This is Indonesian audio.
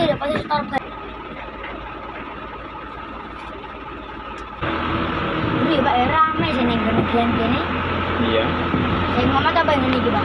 tidak pasti Starbucks. Ini Pak ya rame sini gini gini. Iya. Saya ngomong apa yang ini Pak?